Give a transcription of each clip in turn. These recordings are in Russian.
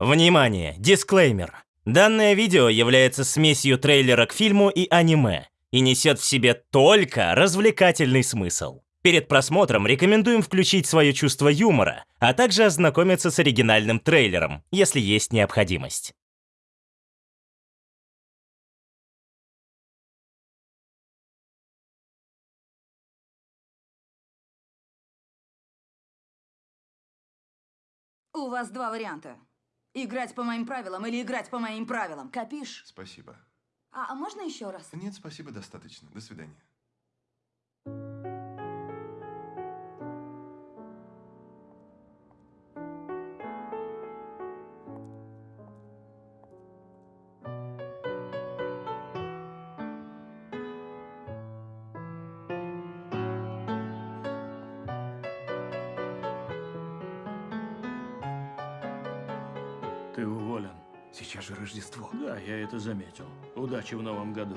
Внимание! Дисклеймер! Данное видео является смесью трейлера к фильму и аниме и несет в себе только развлекательный смысл. Перед просмотром рекомендуем включить свое чувство юмора, а также ознакомиться с оригинальным трейлером, если есть необходимость. У вас два варианта. Играть по моим правилам или играть по моим правилам. Копишь? Спасибо. А, а можно еще раз? Нет, спасибо, достаточно. До свидания. Ты уволен. Сейчас же Рождество. Да, я это заметил. Удачи в новом году.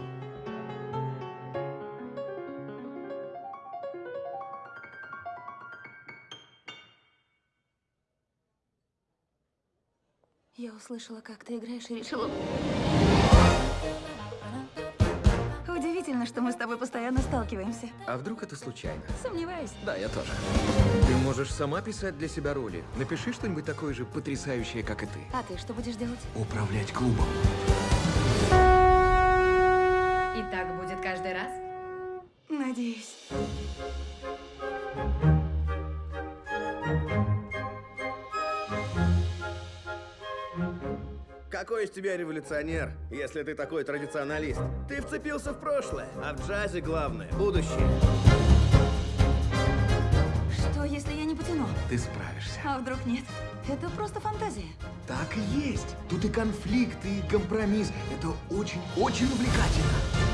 Я услышала, как ты играешь и решила... Что мы с тобой постоянно сталкиваемся. А вдруг это случайно? Сомневаюсь. Да, я тоже. Ты можешь сама писать для себя роли. Напиши что-нибудь такое же потрясающее, как и ты. А ты что будешь делать? Управлять клубом. Какой из тебя революционер, если ты такой традиционалист? Ты вцепился в прошлое, а в джазе главное – будущее. Что, если я не потяну? Ты справишься. А вдруг нет? Это просто фантазия. Так и есть. Тут и конфликт, и компромисс. Это очень-очень увлекательно.